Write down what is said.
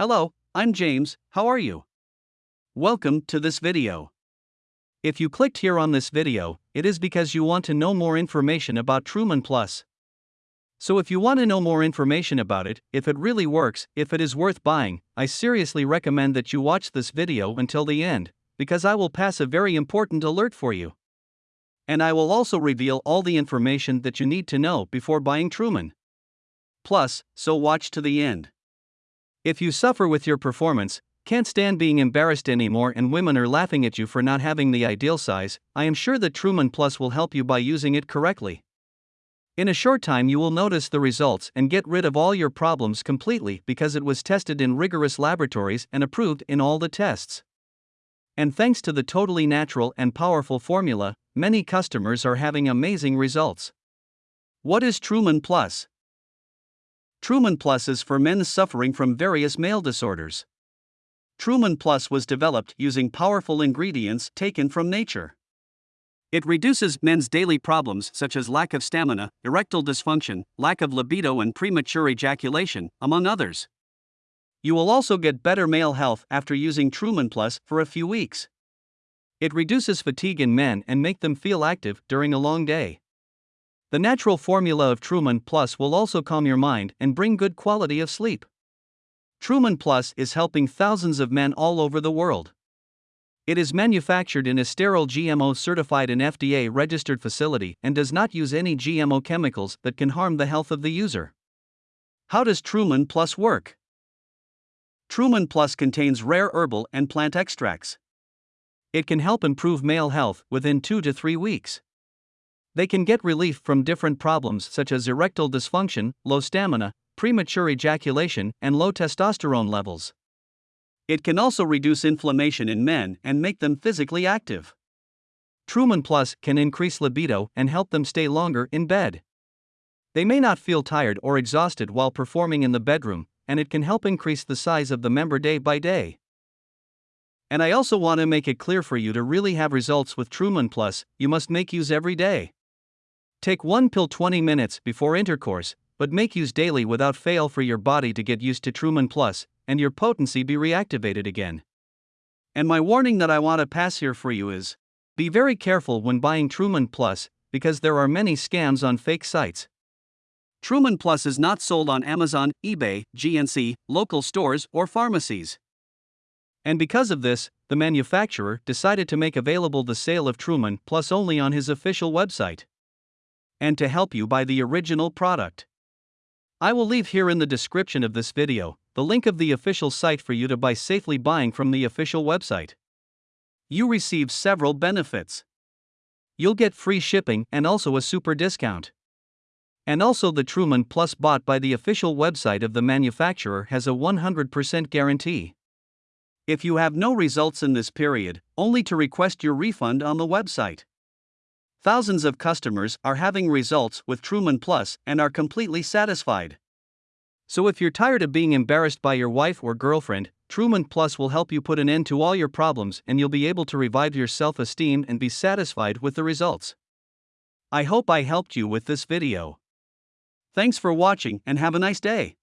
Hello, I'm James, how are you? Welcome to this video. If you clicked here on this video, it is because you want to know more information about Truman Plus. So if you want to know more information about it, if it really works, if it is worth buying, I seriously recommend that you watch this video until the end, because I will pass a very important alert for you. And I will also reveal all the information that you need to know before buying Truman. Plus, so watch to the end. If you suffer with your performance, can't stand being embarrassed anymore, and women are laughing at you for not having the ideal size, I am sure that Truman Plus will help you by using it correctly. In a short time, you will notice the results and get rid of all your problems completely because it was tested in rigorous laboratories and approved in all the tests. And thanks to the totally natural and powerful formula, many customers are having amazing results. What is Truman Plus? Truman Plus is for men suffering from various male disorders. Truman Plus was developed using powerful ingredients taken from nature. It reduces men's daily problems such as lack of stamina, erectile dysfunction, lack of libido, and premature ejaculation, among others. You will also get better male health after using Truman Plus for a few weeks. It reduces fatigue in men and make them feel active during a long day. The natural formula of Truman Plus will also calm your mind and bring good quality of sleep. Truman Plus is helping thousands of men all over the world. It is manufactured in a sterile GMO certified and FDA registered facility and does not use any GMO chemicals that can harm the health of the user. How does Truman Plus work? Truman Plus contains rare herbal and plant extracts. It can help improve male health within 2 to 3 weeks. They can get relief from different problems such as erectile dysfunction, low stamina, premature ejaculation, and low testosterone levels. It can also reduce inflammation in men and make them physically active. Truman Plus can increase libido and help them stay longer in bed. They may not feel tired or exhausted while performing in the bedroom, and it can help increase the size of the member day by day. And I also want to make it clear for you to really have results with Truman Plus, you must make use every day. Take one pill 20 minutes before intercourse, but make use daily without fail for your body to get used to Truman Plus and your potency be reactivated again. And my warning that I want to pass here for you is be very careful when buying Truman Plus because there are many scams on fake sites. Truman Plus is not sold on Amazon, eBay, GNC, local stores, or pharmacies. And because of this, the manufacturer decided to make available the sale of Truman Plus only on his official website and to help you buy the original product. I will leave here in the description of this video the link of the official site for you to buy safely buying from the official website. You receive several benefits. You'll get free shipping and also a super discount. And also, the Truman Plus bought by the official website of the manufacturer has a 100% guarantee. If you have no results in this period, only to request your refund on the website. Thousands of customers are having results with Truman Plus and are completely satisfied. So if you're tired of being embarrassed by your wife or girlfriend, Truman Plus will help you put an end to all your problems and you'll be able to revive your self esteem and be satisfied with the results. I hope I helped you with this video. Thanks for watching and have a nice day.